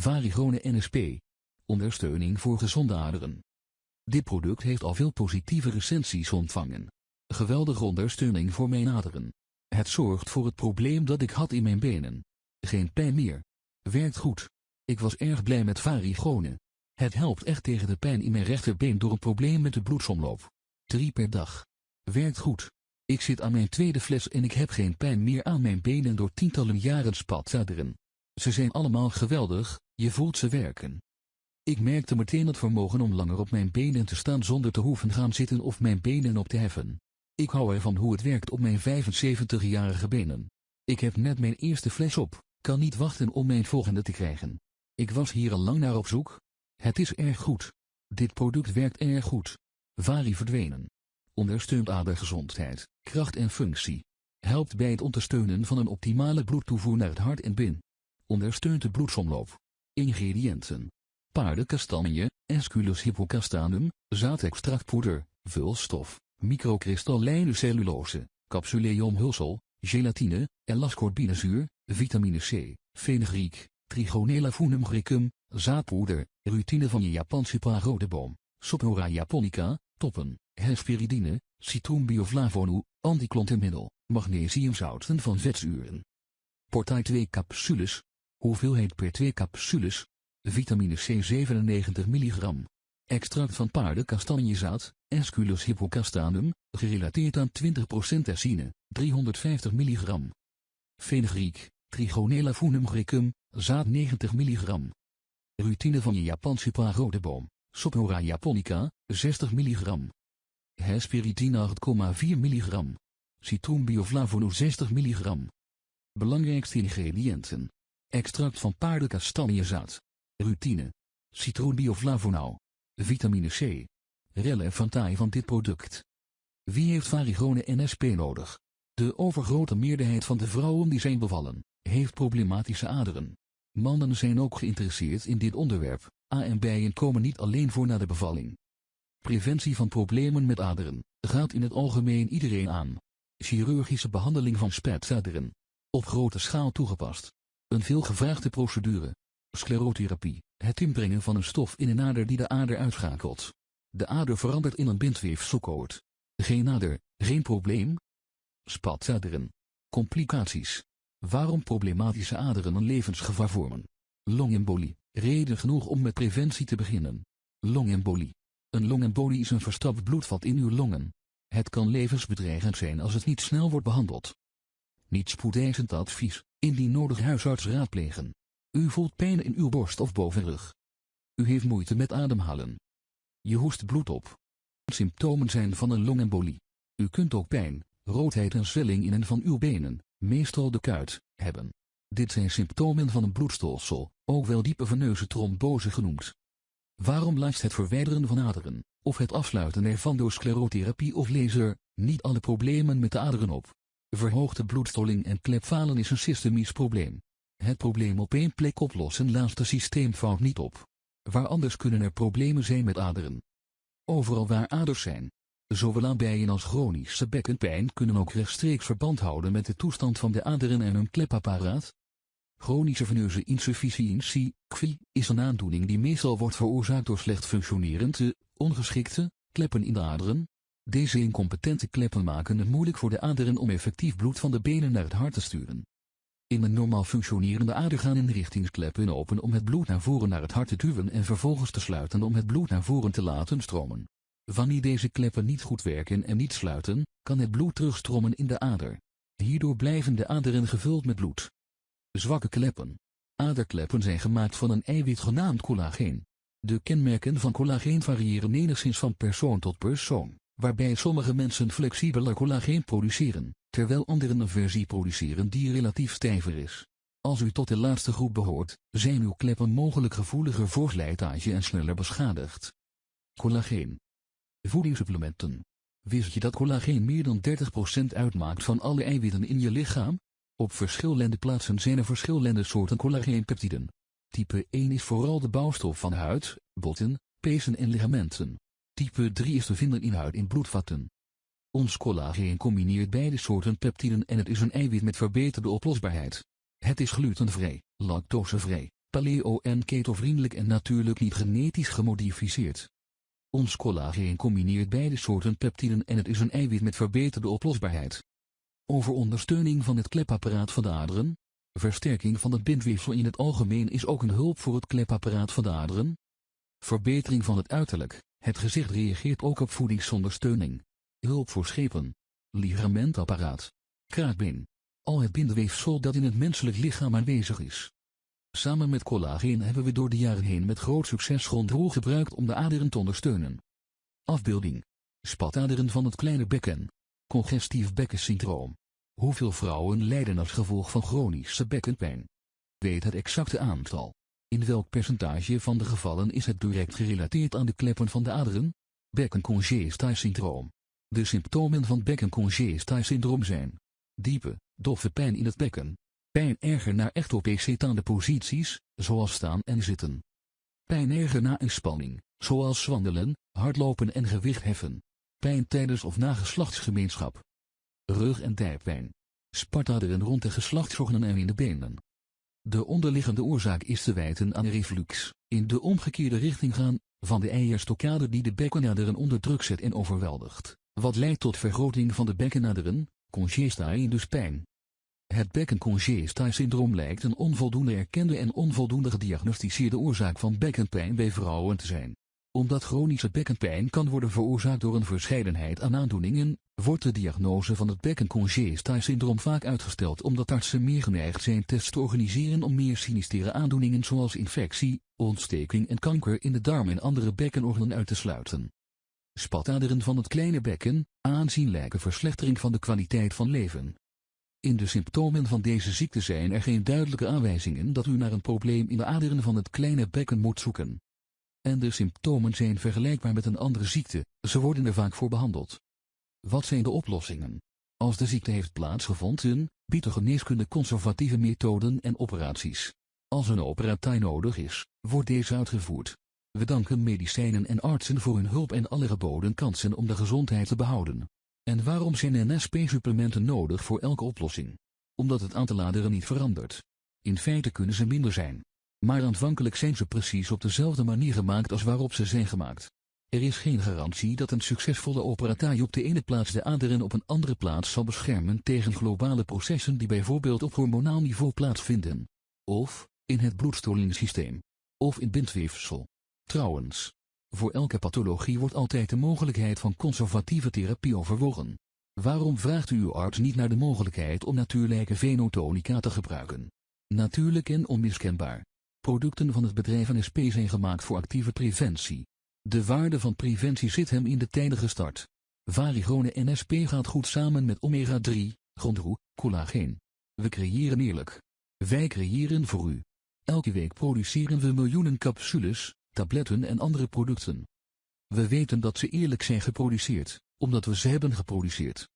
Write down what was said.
Varigone NSP. Ondersteuning voor gezonde aderen. Dit product heeft al veel positieve recensies ontvangen. Geweldige ondersteuning voor mijn aderen. Het zorgt voor het probleem dat ik had in mijn benen. Geen pijn meer. Werkt goed. Ik was erg blij met Varigone. Het helpt echt tegen de pijn in mijn rechterbeen door een probleem met de bloedsomloop. 3 per dag. Werkt goed. Ik zit aan mijn tweede fles en ik heb geen pijn meer aan mijn benen door tientallen jaren spataderen. Ze zijn allemaal geweldig, je voelt ze werken. Ik merkte meteen het vermogen om langer op mijn benen te staan zonder te hoeven gaan zitten of mijn benen op te heffen. Ik hou ervan hoe het werkt op mijn 75-jarige benen. Ik heb net mijn eerste fles op, kan niet wachten om mijn volgende te krijgen. Ik was hier al lang naar op zoek. Het is erg goed. Dit product werkt erg goed. Vari verdwenen. Ondersteunt adergezondheid, kracht en functie. Helpt bij het ondersteunen van een optimale bloedtoevoer naar het hart en bin. Ondersteunt de bloedsomloop. Ingrediënten. Paardenkastanje, Esculus hippocastanum, zaadextractpoeder, vulstof, microkristallijne cellulose, capsuleomhulsel, gelatine, elascorbinezuur, vitamine C, fenugreek, trigonella funum zaadpoeder, rutine van je Japanse parodeboom, Sopora japonica, toppen, hesperidine, citroenbioflavonoe, antiklontenmiddel, magnesiumzouten van vetzuren. Portai 2 capsules. Hoeveelheid per 2 capsules. Vitamine C 97 mg. Extract van paardenkastanjezaad, Esculus hippocastanum, gerelateerd aan 20% essine, 350 mg. Fenugreek, Trigonella funum grecum, zaad 90 mg. Rutine van je Japanse pagodeboom, Sopora japonica, 60 mg. Hesperidine 8,4 mg. Citroenbioflavonoe 60 mg. Belangrijkste ingrediënten. Extract van paardenkastanjezaad. Rutine. Citroenbioflavonoe. Vitamine C. Relevantaai van dit product. Wie heeft varigone NSP nodig? De overgrote meerderheid van de vrouwen die zijn bevallen, heeft problematische aderen. Mannen zijn ook geïnteresseerd in dit onderwerp. A en bijen komen niet alleen voor na de bevalling. Preventie van problemen met aderen, gaat in het algemeen iedereen aan. Chirurgische behandeling van spetsaderen. Op grote schaal toegepast. Een veelgevraagde procedure. Sclerotherapie, het inbrengen van een stof in een ader die de ader uitschakelt. De ader verandert in een bindweefselkoord. Geen ader, geen probleem? Spatsaderen. Complicaties. Waarom problematische aderen een levensgevaar vormen? Longembolie, reden genoeg om met preventie te beginnen. Longembolie. Een longembolie is een verstrapt bloedvat in uw longen. Het kan levensbedreigend zijn als het niet snel wordt behandeld. Niet spoedeisend advies, indien nodig huisarts raadplegen. U voelt pijn in uw borst of bovenrug. U heeft moeite met ademhalen. Je hoest bloed op. Symptomen zijn van een longembolie. U kunt ook pijn, roodheid en zwelling in en van uw benen, meestal de kuit, hebben. Dit zijn symptomen van een bloedstolsel, ook wel diepe veneuze trombose genoemd. Waarom lijst het verwijderen van aderen, of het afsluiten ervan door sclerotherapie of laser, niet alle problemen met de aderen op? Verhoogde bloedstolling en klepfalen is een systemisch probleem. Het probleem op één plek oplossen laat de systeemfout niet op. Waar anders kunnen er problemen zijn met aderen. Overal waar aders zijn, zowel aan bijen als chronische bekkenpijn kunnen ook rechtstreeks verband houden met de toestand van de aderen en hun klepapparaat. Chronische veneuze insufficiëntie, CVI, is een aandoening die meestal wordt veroorzaakt door slecht functionerende, ongeschikte, kleppen in de aderen. Deze incompetente kleppen maken het moeilijk voor de aderen om effectief bloed van de benen naar het hart te sturen. In een normaal functionerende ader gaan inrichtingskleppen open om het bloed naar voren naar het hart te duwen en vervolgens te sluiten om het bloed naar voren te laten stromen. Wanneer deze kleppen niet goed werken en niet sluiten, kan het bloed terugstromen in de ader. Hierdoor blijven de aderen gevuld met bloed. Zwakke kleppen. Aderkleppen zijn gemaakt van een eiwit genaamd collageen. De kenmerken van collageen variëren enigszins van persoon tot persoon, waarbij sommige mensen flexibeler collageen produceren, terwijl anderen een versie produceren die relatief stijver is. Als u tot de laatste groep behoort, zijn uw kleppen mogelijk gevoeliger voor slijtage en sneller beschadigd. Collageen. Voedingssupplementen. Wist je dat collageen meer dan 30% uitmaakt van alle eiwitten in je lichaam? Op verschillende plaatsen zijn er verschillende soorten collageenpeptiden. Type 1 is vooral de bouwstof van huid, botten, pezen en ligamenten. Type 3 is te vinden in huid en bloedvatten. Ons collageen combineert beide soorten peptiden en het is een eiwit met verbeterde oplosbaarheid. Het is glutenvrij, lactosevrij, paleo- en ketovriendelijk en natuurlijk niet genetisch gemodificeerd. Ons collageen combineert beide soorten peptiden en het is een eiwit met verbeterde oplosbaarheid. Over ondersteuning van het klepapparaat van de aderen, versterking van het bindweefsel in het algemeen is ook een hulp voor het klepapparaat van de aderen. Verbetering van het uiterlijk, het gezicht reageert ook op voedingsondersteuning. Hulp voor schepen, ligamentapparaat, kraakbeen, al het bindweefsel dat in het menselijk lichaam aanwezig is. Samen met collageen hebben we door de jaren heen met groot succes grondrol gebruikt om de aderen te ondersteunen. Afbeelding. Spataderen van het kleine bekken. Congestief bekkensyndroom. Hoeveel vrouwen lijden als gevolg van chronische bekkenpijn? Weet het exacte aantal. In welk percentage van de gevallen is het direct gerelateerd aan de kleppen van de aderen? Bekkencongesti-syndroom. De symptomen van bekkencongesti-syndroom zijn diepe, doffe pijn in het bekken, pijn erger na ectopecetane posities, zoals staan en zitten, pijn erger na een spanning, zoals wandelen, hardlopen en gewicht heffen, pijn tijdens of na geslachtsgemeenschap, rug- en dijpijn, spartaderen rond de geslachtsorganen en in de benen. De onderliggende oorzaak is te wijten aan reflux, in de omgekeerde richting gaan, van de eierstokkade die de bekkenaderen onder druk zet en overweldigt, wat leidt tot vergroting van de bekkenaderen, congesta dus pijn. Het bekkencongesta-syndroom lijkt een onvoldoende erkende en onvoldoende gediagnosticeerde oorzaak van bekkenpijn bij vrouwen te zijn. Omdat chronische bekkenpijn kan worden veroorzaakt door een verscheidenheid aan aandoeningen, wordt de diagnose van het bekkencongesta-syndroom vaak uitgesteld omdat artsen meer geneigd zijn tests te organiseren om meer sinistere aandoeningen zoals infectie, ontsteking en kanker in de darm en andere bekkenorganen uit te sluiten. Spataderen van het kleine bekken, aanzienlijke verslechtering van de kwaliteit van leven. In de symptomen van deze ziekte zijn er geen duidelijke aanwijzingen dat u naar een probleem in de aderen van het kleine bekken moet zoeken. En de symptomen zijn vergelijkbaar met een andere ziekte, ze worden er vaak voor behandeld. Wat zijn de oplossingen? Als de ziekte heeft plaatsgevonden, biedt de geneeskunde conservatieve methoden en operaties. Als een operatie nodig is, wordt deze uitgevoerd. We danken medicijnen en artsen voor hun hulp en alle geboden kansen om de gezondheid te behouden. En waarom zijn NSP-supplementen nodig voor elke oplossing? Omdat het aantal aderen niet verandert. In feite kunnen ze minder zijn. Maar aanvankelijk zijn ze precies op dezelfde manier gemaakt als waarop ze zijn gemaakt. Er is geen garantie dat een succesvolle operatie op de ene plaats de aderen op een andere plaats zal beschermen tegen globale processen die bijvoorbeeld op hormonaal niveau plaatsvinden. Of, in het bloedstolingssysteem. Of in bindweefsel. Trouwens, voor elke pathologie wordt altijd de mogelijkheid van conservatieve therapie overwogen. Waarom vraagt u uw arts niet naar de mogelijkheid om natuurlijke venotonica te gebruiken? Natuurlijk en onmiskenbaar. Producten van het bedrijf NSP zijn gemaakt voor actieve preventie. De waarde van preventie zit hem in de tijdige start. Varigone NSP gaat goed samen met omega-3, grondroe, collageen. We creëren eerlijk. Wij creëren voor u. Elke week produceren we miljoenen capsules, tabletten en andere producten. We weten dat ze eerlijk zijn geproduceerd, omdat we ze hebben geproduceerd.